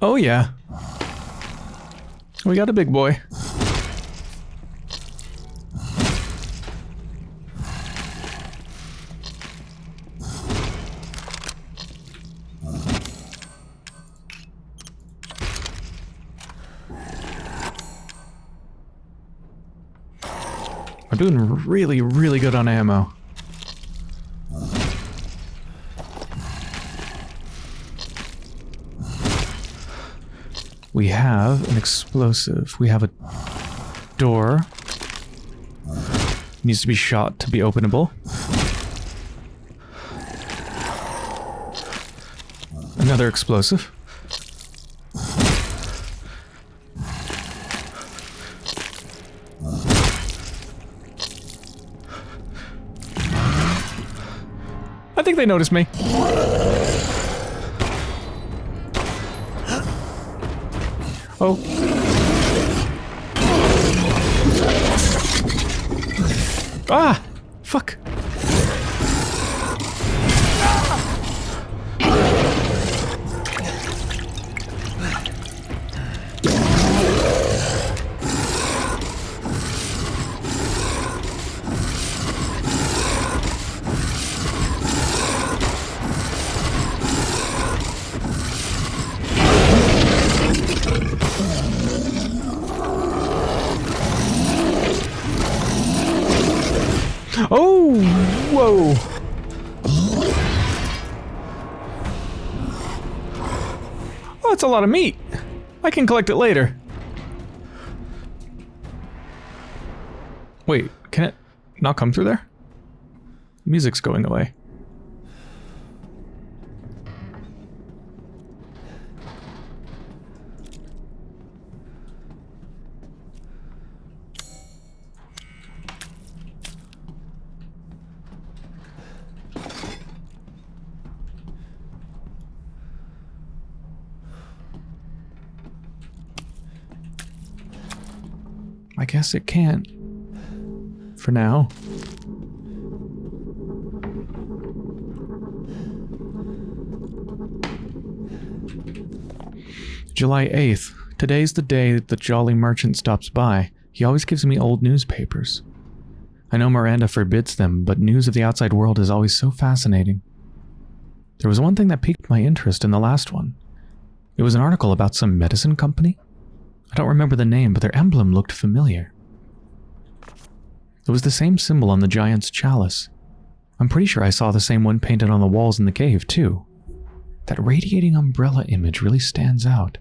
Oh yeah. We got a big boy. Doing really, really good on ammo. We have an explosive. We have a door. Needs to be shot to be openable. Another explosive. I think they noticed me. Oh. Ah! Oh, that's a lot of meat. I can collect it later. Wait, can it not come through there? Music's going away. I guess it can't. For now. July 8th. Today's the day that the jolly merchant stops by. He always gives me old newspapers. I know Miranda forbids them, but news of the outside world is always so fascinating. There was one thing that piqued my interest in the last one. It was an article about some medicine company. I don't remember the name, but their emblem looked familiar. It was the same symbol on the giant's chalice. I'm pretty sure I saw the same one painted on the walls in the cave, too. That radiating umbrella image really stands out.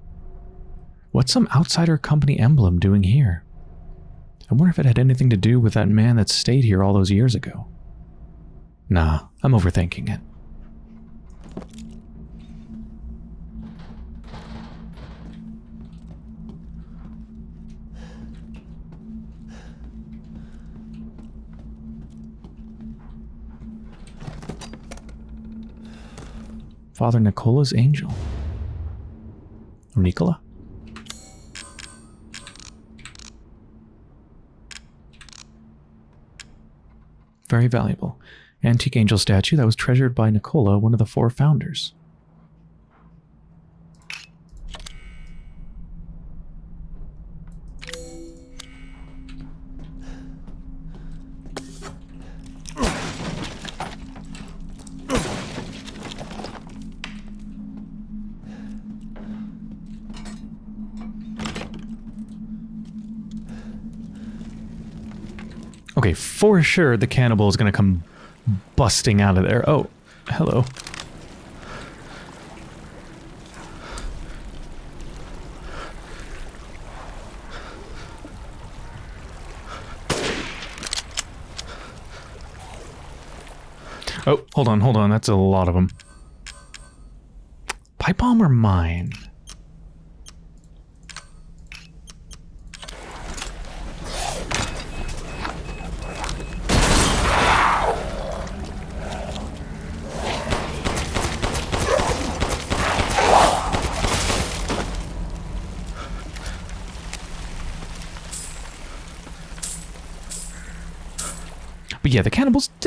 What's some outsider company emblem doing here? I wonder if it had anything to do with that man that stayed here all those years ago. Nah, I'm overthinking it. Father Nicola's angel. Or Nicola? Very valuable. Antique angel statue that was treasured by Nicola, one of the four founders. Okay, for sure the cannibal is going to come busting out of there. Oh, hello. Oh, hold on, hold on. That's a lot of them. Pipe bomb or mine?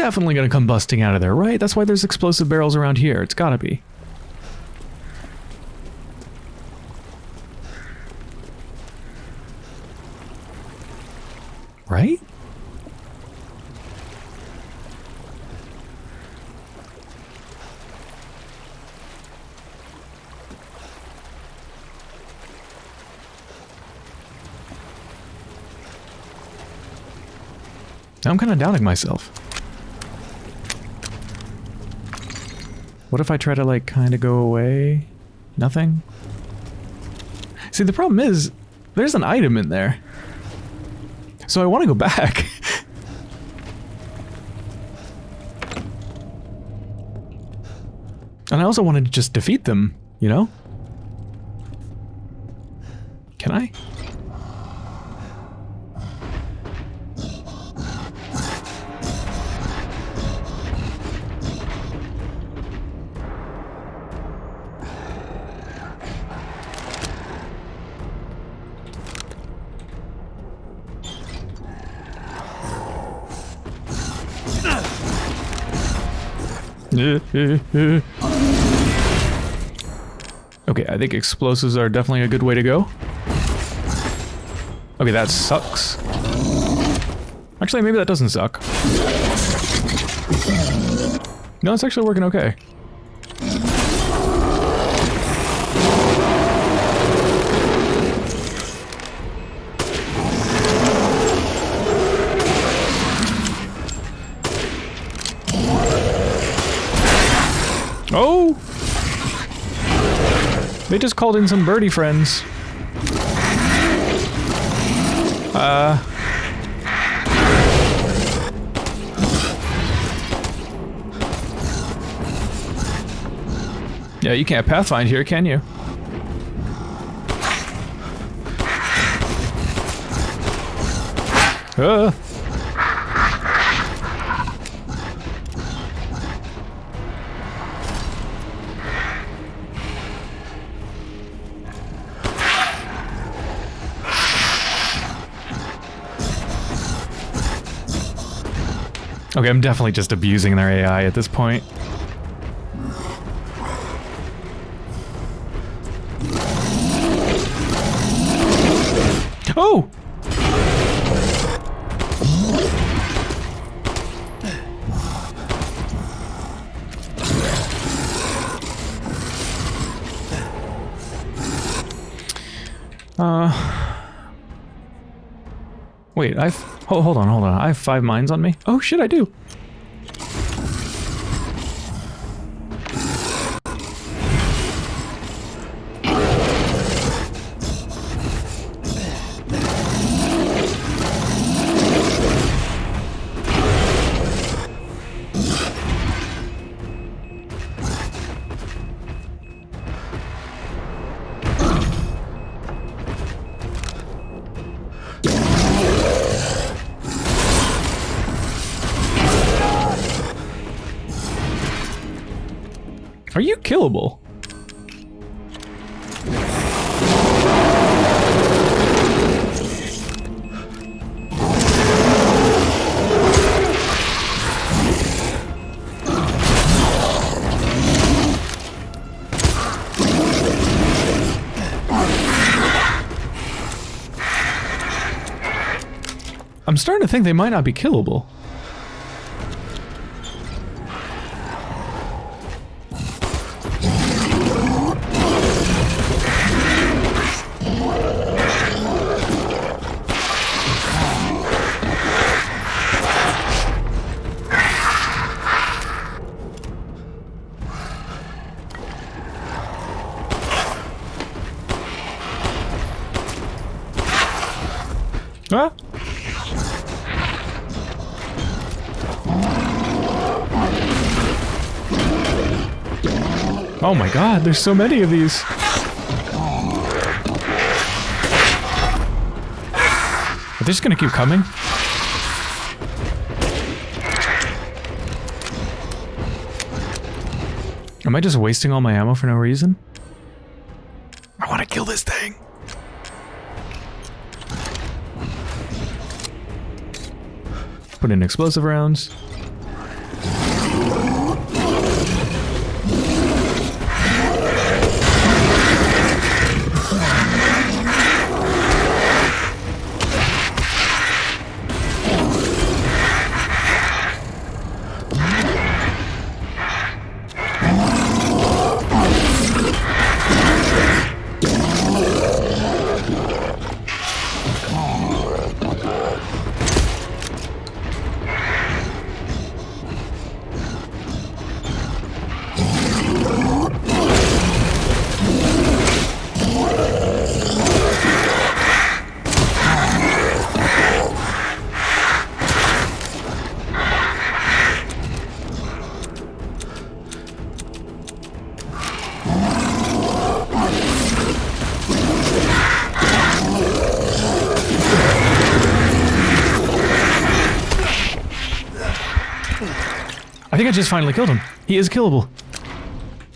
definitely going to come busting out of there, right? That's why there's explosive barrels around here. It's got to be. Right? I'm kind of doubting myself. What if I try to, like, kind of go away? Nothing? See, the problem is, there's an item in there. So I want to go back. and I also wanted to just defeat them, you know? Think explosives are definitely a good way to go. Okay, that sucks. Actually, maybe that doesn't suck. No, it's actually working okay. They just called in some birdie friends. Uh... Yeah, you can't pathfind here, can you? Uh. Okay, I'm definitely just abusing their AI at this point. Oh! Uh... Wait, I've... Oh, hold on, hold on. I have five mines on me. Oh, shit, I do. Are you killable? I'm starting to think they might not be killable. Oh my god, there's so many of these. Are they just gonna keep coming? Am I just wasting all my ammo for no reason? I want to kill this thing. Put in explosive rounds. I just finally killed him. He is killable.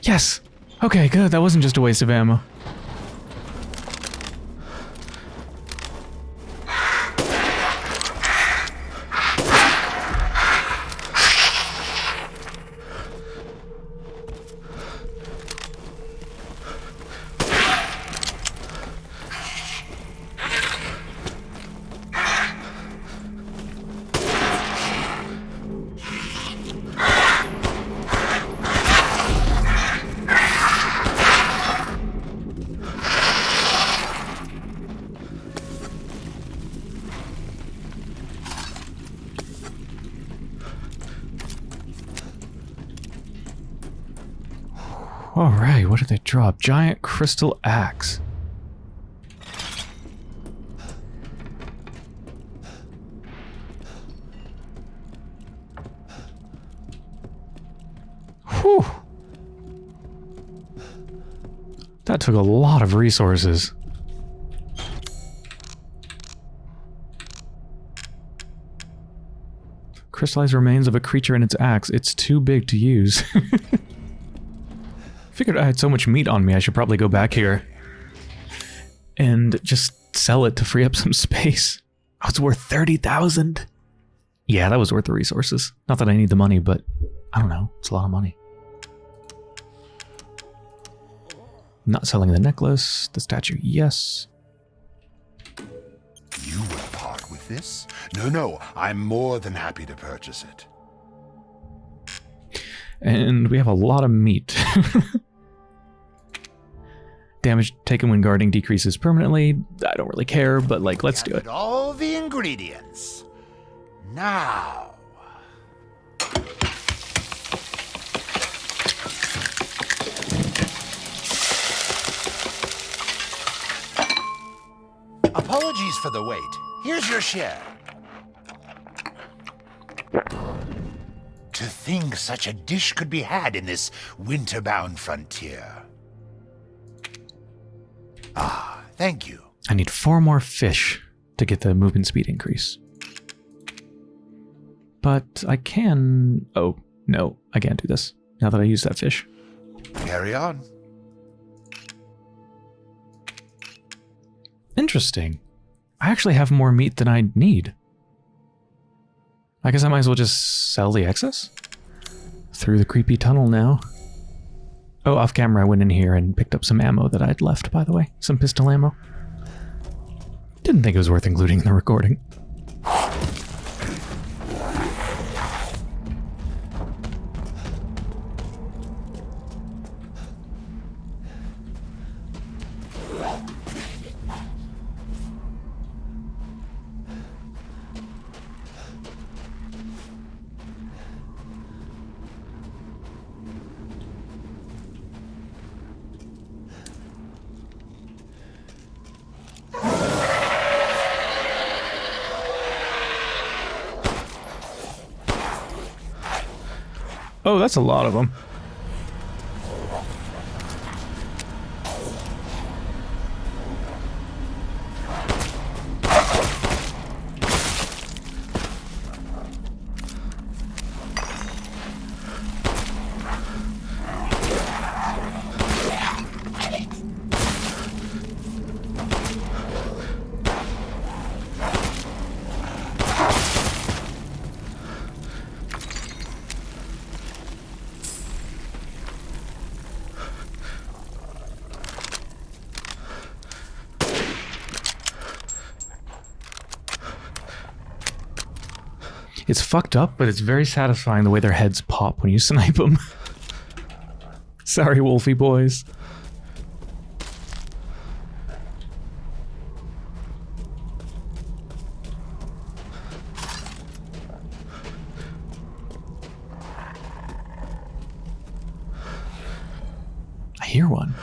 Yes. Okay, good. That wasn't just a waste of ammo. What did they drop? Giant crystal axe. Whew. That took a lot of resources. Crystallized remains of a creature and its axe. It's too big to use. Figured I had so much meat on me, I should probably go back here and just sell it to free up some space. Oh, it's worth 30,000. Yeah, that was worth the resources. Not that I need the money, but I don't know. It's a lot of money. Not selling the necklace, the statue, yes. You will part with this? No, no, I'm more than happy to purchase it. And we have a lot of meat. Damage taken when guarding decreases permanently. I don't really care, but like, let's do it. All the ingredients. Now. Apologies for the wait. Here's your share. To think such a dish could be had in this winter-bound frontier. Ah, thank you. I need four more fish to get the movement speed increase. But I can... Oh, no, I can't do this now that I use that fish. Carry on. Interesting. I actually have more meat than I need. I guess I might as well just sell the excess? Through the creepy tunnel now. Oh, off camera I went in here and picked up some ammo that I'd left, by the way. Some pistol ammo. Didn't think it was worth including in the recording. Oh, that's a lot of them. It's fucked up, but it's very satisfying the way their heads pop when you snipe them. Sorry, Wolfie boys. I hear one.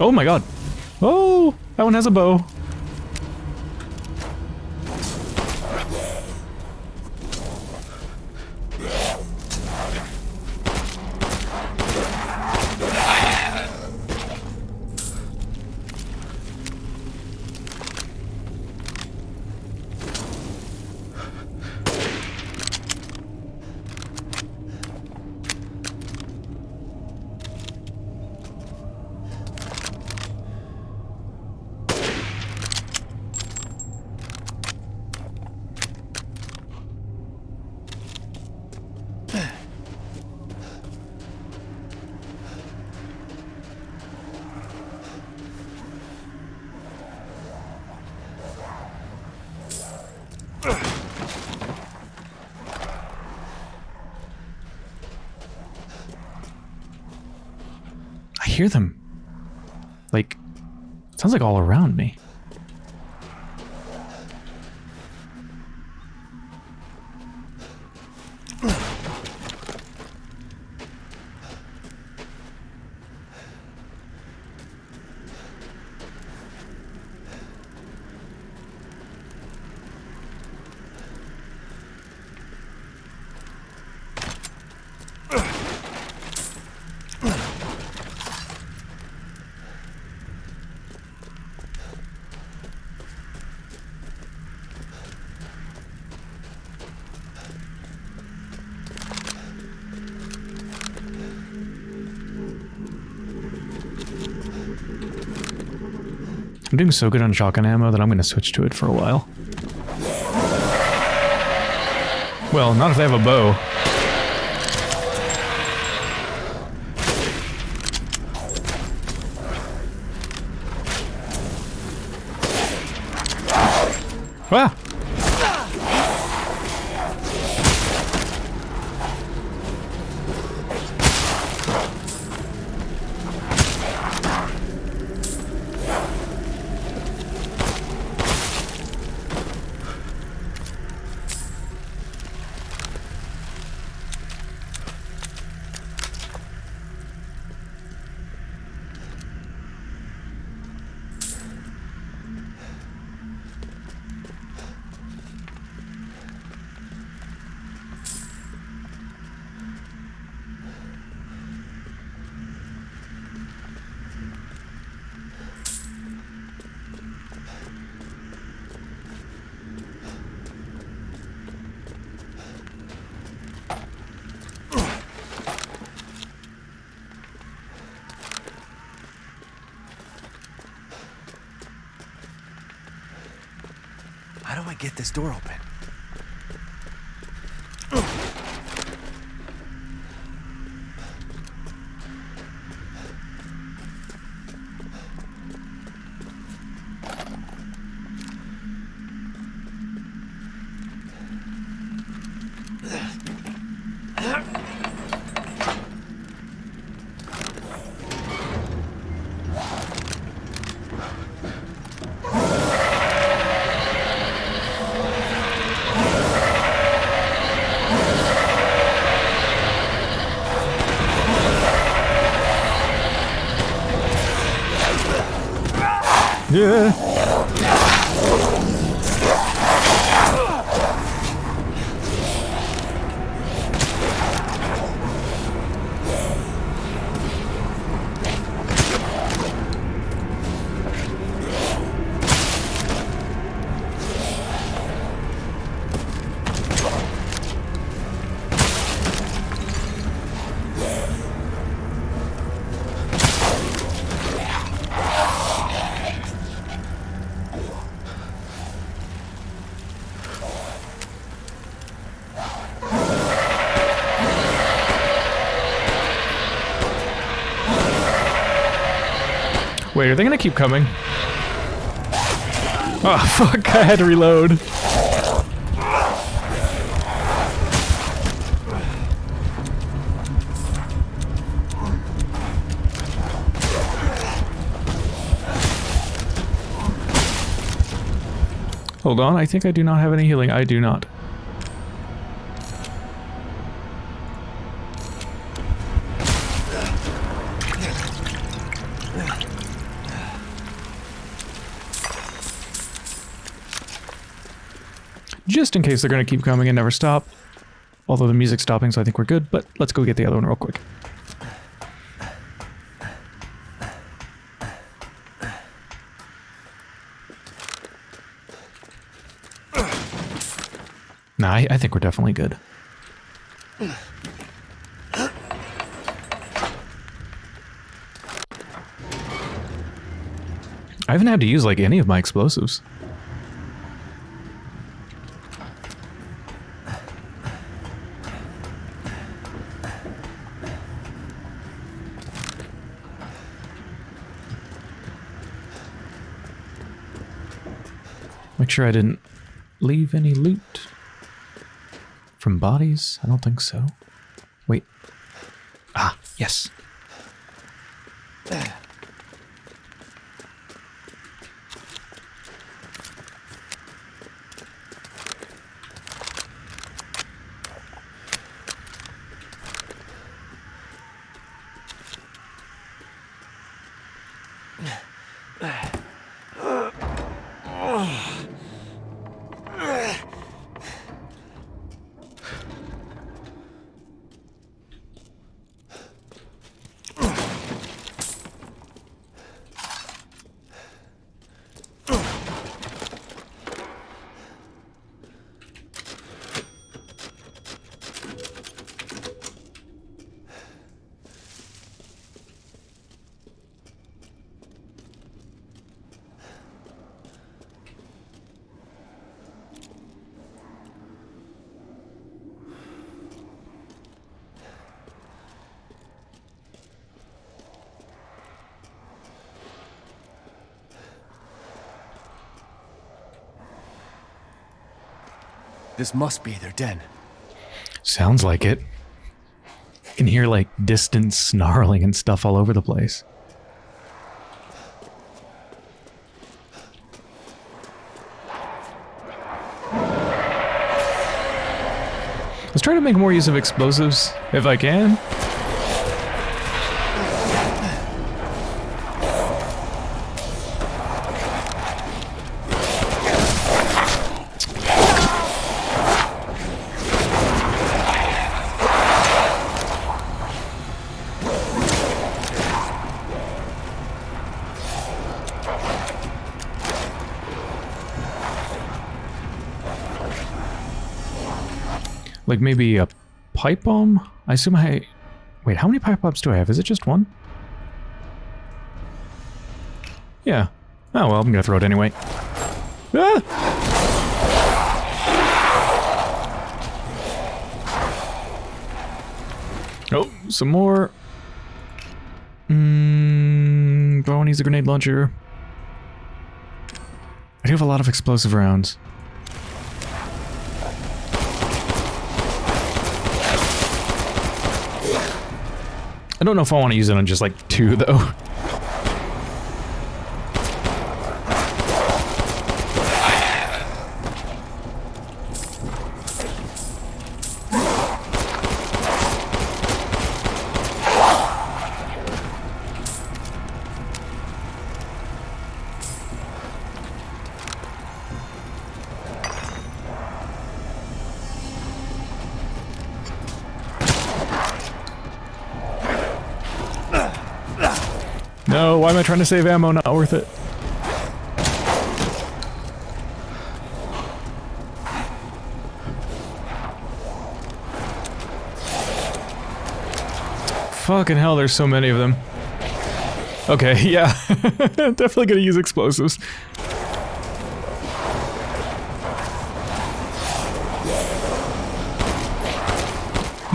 Oh my god. Oh, that one has a bow. Hear them. Like, sounds like all around me. I'm doing so good on shotgun ammo that I'm going to switch to it for a while. Well, not if they have a bow. Ah! Get this door open? Wait, are they gonna keep coming? Oh, fuck, I had to reload. Hold on, I think I do not have any healing. I do not. Just in case they're going to keep coming and never stop. Although the music's stopping, so I think we're good. But let's go get the other one real quick. Nah, I, I think we're definitely good. I haven't had to use like any of my explosives. Sure I didn't leave any loot from bodies. I don't think so. Wait. Ah, yes. This must be their den. Sounds like it. You can hear like distant snarling and stuff all over the place. Let's try to make more use of explosives if I can. Maybe a pipe bomb? I assume I... Wait, how many pipe bombs do I have? Is it just one? Yeah. Oh, well, I'm gonna throw it anyway. Ah! Oh, some more. Mmm... Do I want to use a grenade launcher? I do have a lot of explosive rounds. I don't know if I want to use it on just like two though. Trying to save ammo? Not worth it. Fucking hell, there's so many of them. Okay, yeah. Definitely gonna use explosives.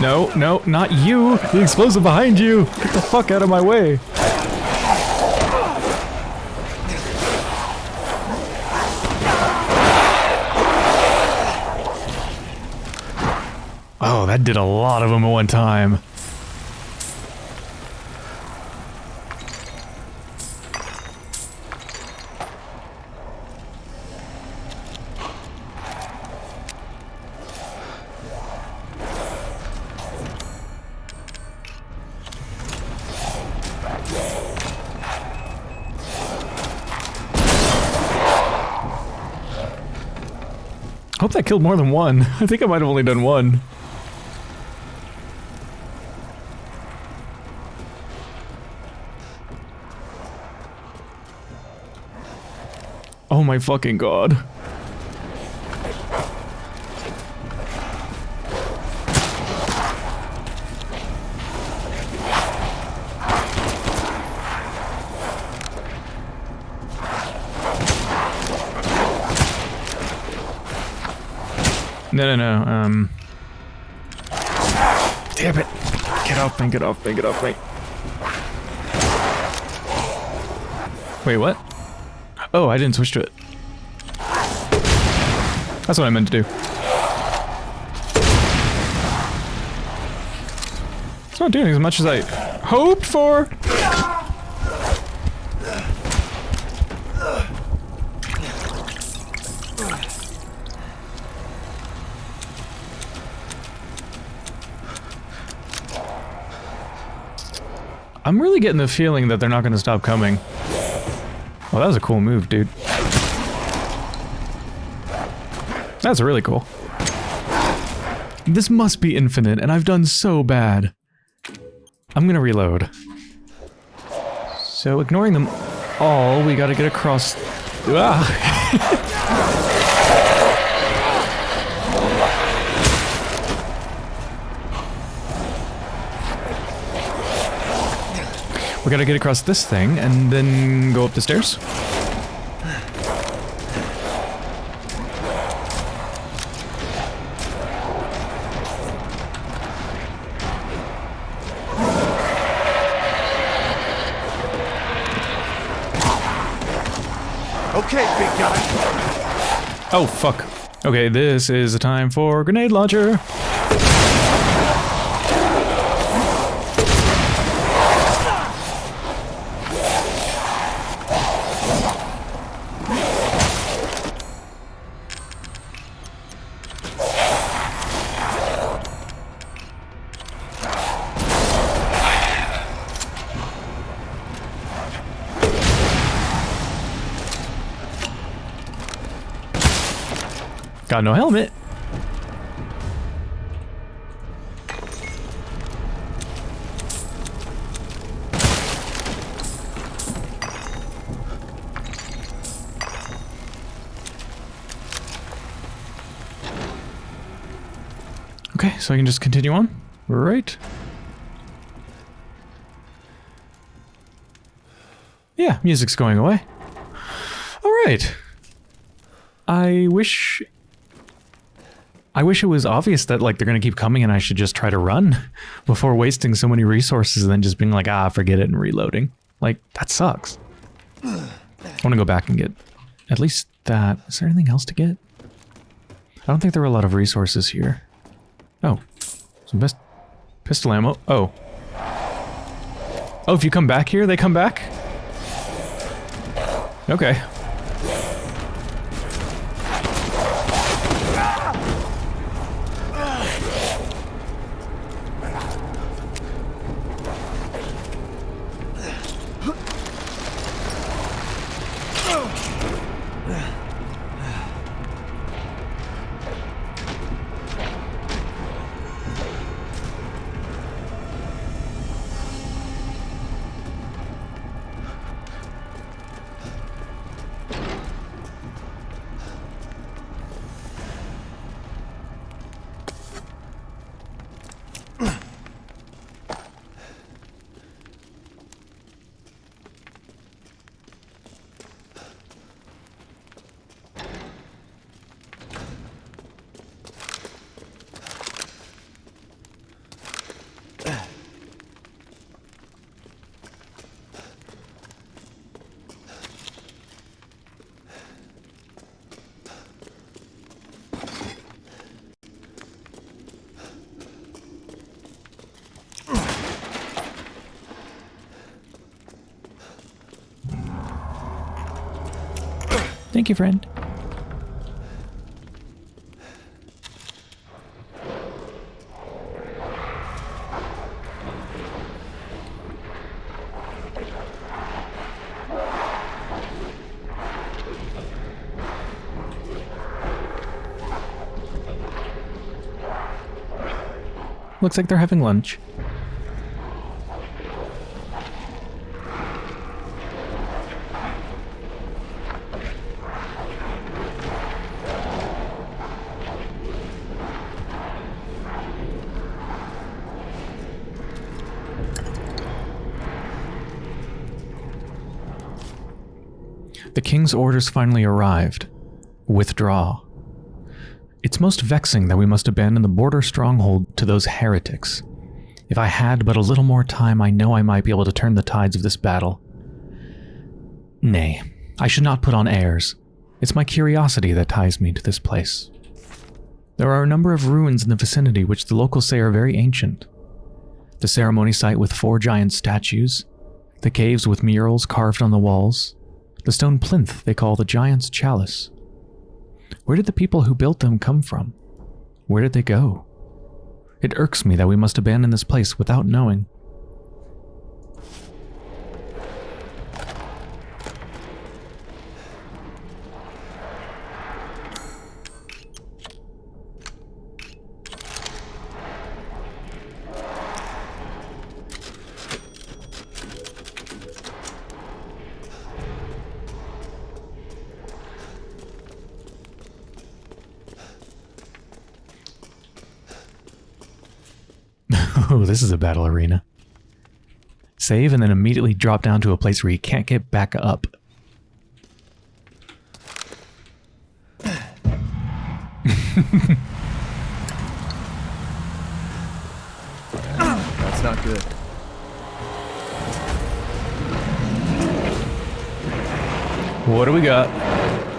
No, no, not you! The explosive behind you! Get the fuck out of my way! That did a lot of them at one time. I Hope that killed more than one. I think I might have only done one. Oh my fucking god. No, no, no, um... Damn it! Get off me, get off me, get off me. Wait, what? Oh, I didn't switch to it. That's what I meant to do. It's not doing as much as I hoped for. I'm really getting the feeling that they're not going to stop coming. Well, that was a cool move, dude. That's really cool. This must be infinite, and I've done so bad. I'm gonna reload. So, ignoring them all, we gotta get across... Ah! We gotta get across this thing and then go up the stairs. Oh, fuck. Okay, this is a time for grenade launcher. Got no helmet. Okay, so I can just continue on. Right. Yeah, music's going away. All right. I wish I wish it was obvious that like they're gonna keep coming and I should just try to run before wasting so many resources and then just being like, ah, forget it and reloading. Like, that sucks. I wanna go back and get at least that. Is there anything else to get? I don't think there are a lot of resources here. Oh. Some best pistol ammo. Oh. Oh, if you come back here, they come back? Okay. Thank you, friend. Looks like they're having lunch. Orders finally arrived. Withdraw. It's most vexing that we must abandon the border stronghold to those heretics. If I had but a little more time, I know I might be able to turn the tides of this battle. Nay, I should not put on airs. It's my curiosity that ties me to this place. There are a number of ruins in the vicinity which the locals say are very ancient. The ceremony site with four giant statues, the caves with murals carved on the walls, the stone plinth they call the Giant's Chalice. Where did the people who built them come from? Where did they go? It irks me that we must abandon this place without knowing. Oh, this is a battle arena. Save and then immediately drop down to a place where you can't get back up. That's not good. What do we got?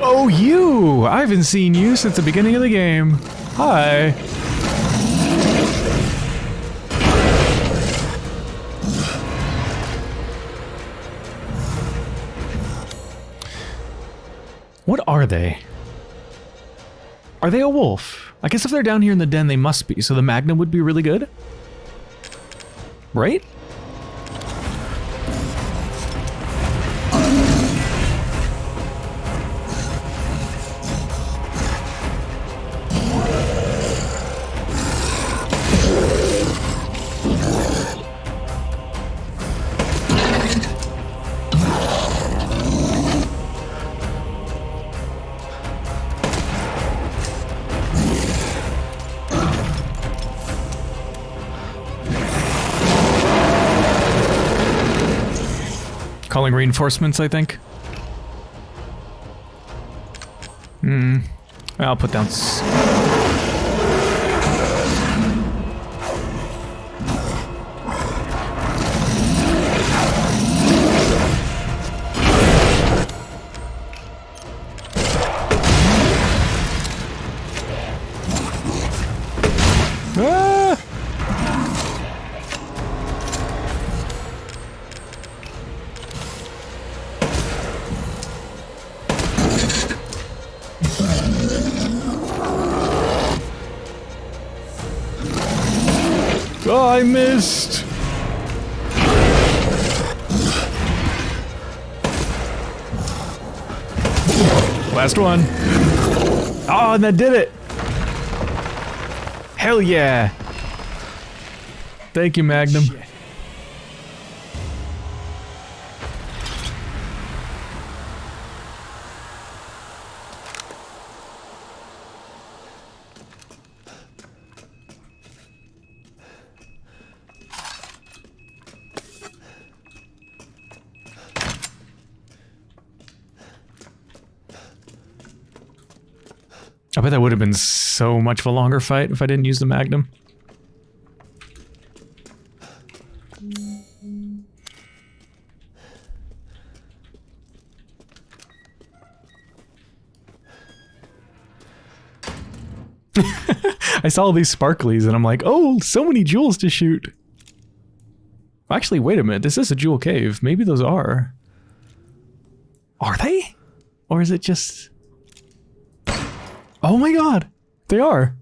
Oh, you! I haven't seen you since the beginning of the game. Hi. Are they? Are they a wolf? I guess if they're down here in the den, they must be, so the Magnum would be really good? Right? Calling reinforcements, I think. Hmm. I'll put down. And that did it. Hell yeah. Thank you, Magnum. Shit. Have been so much of a longer fight if I didn't use the Magnum. I saw all these sparklies and I'm like, oh, so many jewels to shoot. Actually, wait a minute. This is a jewel cave. Maybe those are. Are they? Or is it just... Oh my god! They are!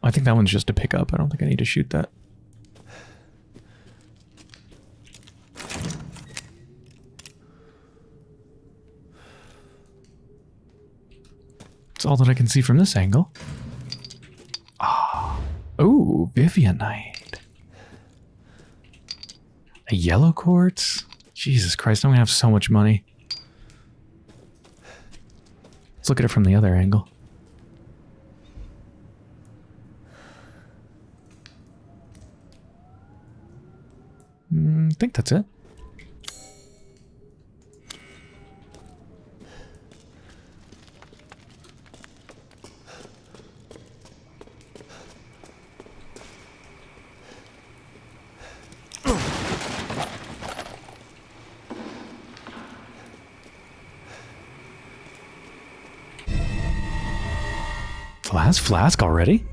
I think that one's just a pickup. I don't think I need to shoot that. It's all that I can see from this angle. Ah. Oh, Vivianite. A yellow quartz? Jesus Christ, I'm gonna have so much money. Let's look at it from the other angle. Mm, I think that's it. Flask, flask already?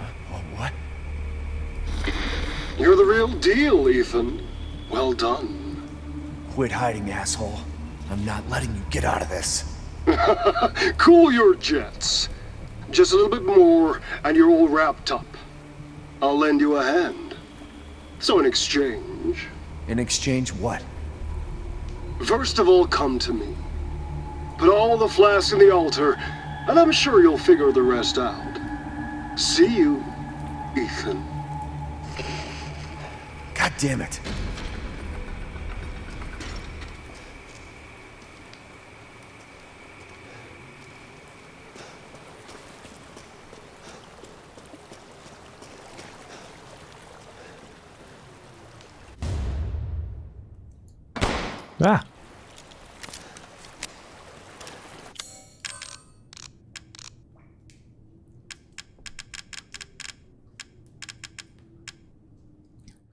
Oh, what? You're the real deal, Ethan. Well done. Quit hiding, asshole. I'm not letting you get out of this. Cool your jets. Just a little bit more, and you're all wrapped up. I'll lend you a hand. So, in exchange, In exchange, what? first of all, come to me. Put all the flasks in the altar, And I'm sure you'll figure the rest out. See you, Ethan. God damn it. Ah!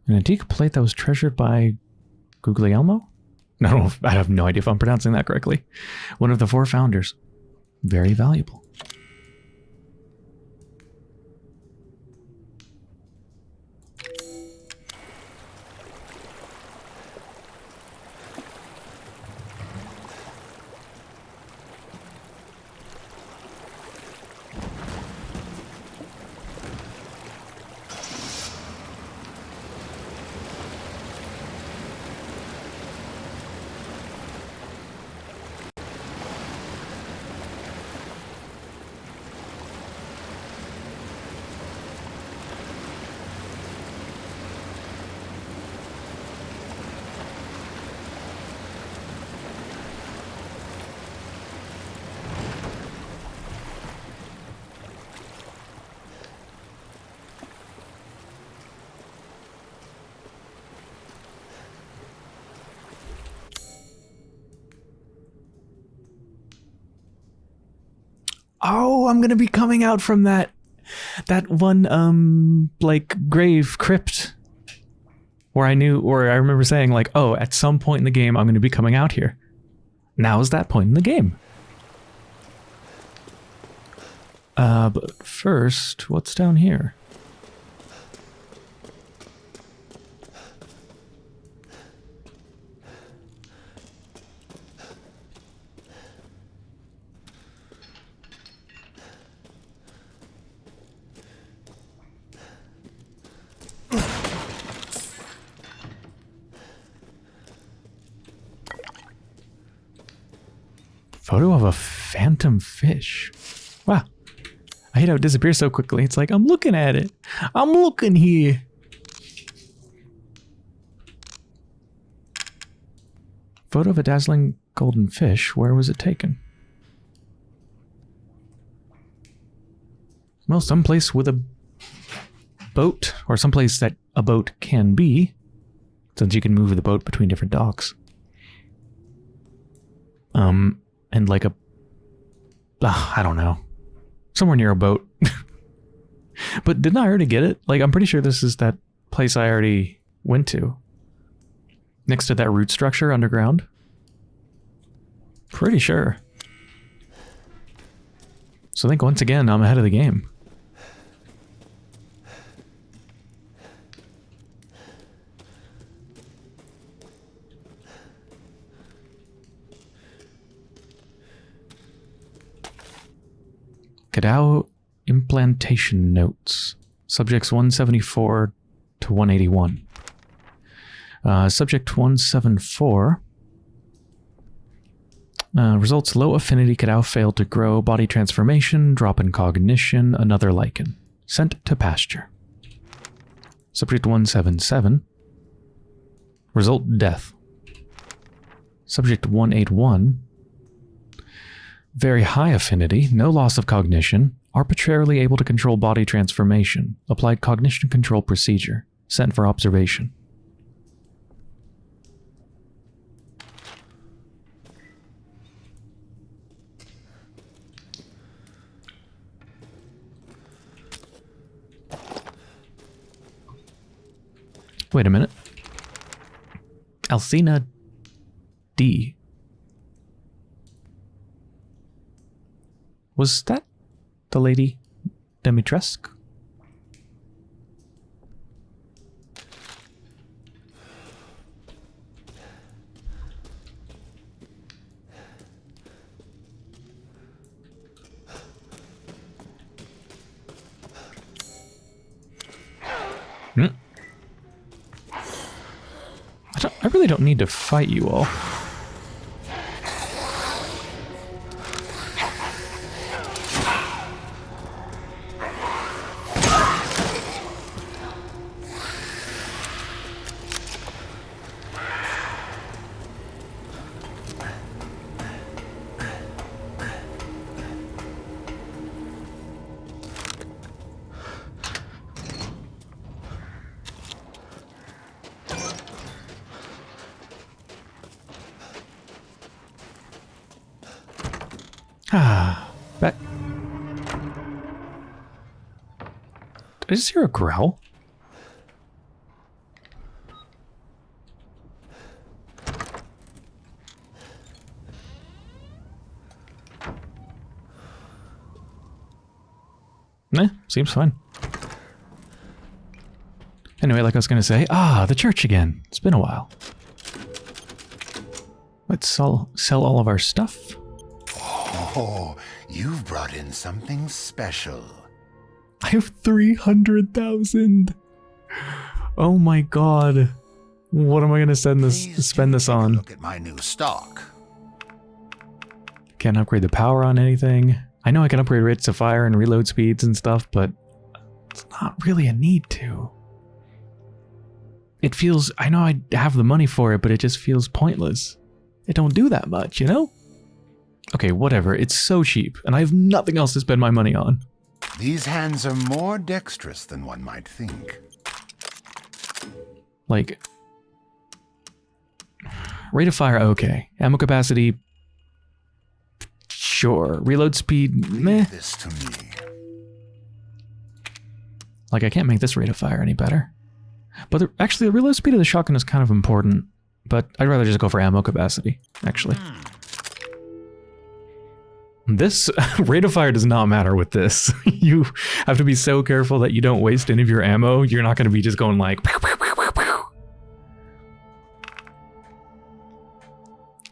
An antique plate that was treasured by Guglielmo? No, I have no idea if I'm pronouncing that correctly. One of the four founders. Very valuable. Oh, I'm gonna be coming out from that that one um like grave crypt where I knew or I remember saying like, oh, at some point in the game I'm gonna be coming out here. Now is that point in the game. Uh but first, what's down here? Photo of a phantom fish. Wow. I hate how it disappears so quickly. It's like, I'm looking at it. I'm looking here. Photo of a dazzling golden fish. Where was it taken? Well, someplace with a boat, or someplace that a boat can be, since you can move the boat between different docks. Um, and like a, I don't know, somewhere near a boat. but didn't I already get it? Like, I'm pretty sure this is that place I already went to. Next to that root structure underground. Pretty sure. So I think once again, I'm ahead of the game. Cadou implantation notes. Subjects 174 to 181. Uh, subject 174. Uh, results low affinity Cadou failed to grow, body transformation, drop in cognition, another Lycan. Sent to pasture. Subject 177. Result death. Subject 181 very high affinity, no loss of cognition, arbitrarily able to control body transformation, applied cognition control procedure, sent for observation. Wait a minute. Alcina D. Was that the lady Dimitrescu? Hmm. I really don't need to fight you all. Hear a growl? Nah, seems fine. Anyway, like I was going to say, ah, the church again. It's been a while. Let's sell, sell all of our stuff. Oh, you've brought in something special. I have 300,000. Oh my god. What am I going to send this Please spend this on? Look at my new stock. Can't upgrade the power on anything. I know I can upgrade rates of fire and reload speeds and stuff, but it's not really a need to. It feels, I know I have the money for it, but it just feels pointless. It don't do that much, you know? Okay, whatever. It's so cheap, and I have nothing else to spend my money on. These hands are more dexterous than one might think. Like, rate of fire, okay. Ammo capacity, sure. Reload speed, meh. This to me. Like, I can't make this rate of fire any better. But the, actually, the reload speed of the shotgun is kind of important. But I'd rather just go for ammo capacity, actually. Hmm. This rate of fire does not matter with this. you have to be so careful that you don't waste any of your ammo. You're not going to be just going like... pew, pew, pew.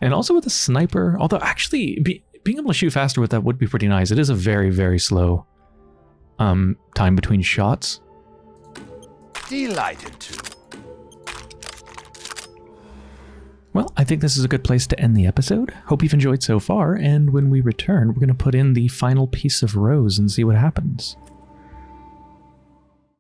And also with a sniper, although actually be, being able to shoot faster with that would be pretty nice. It is a very, very slow um, time between shots. Delighted to. Well, I think this is a good place to end the episode. Hope you've enjoyed so far, and when we return, we're going to put in the final piece of rose and see what happens.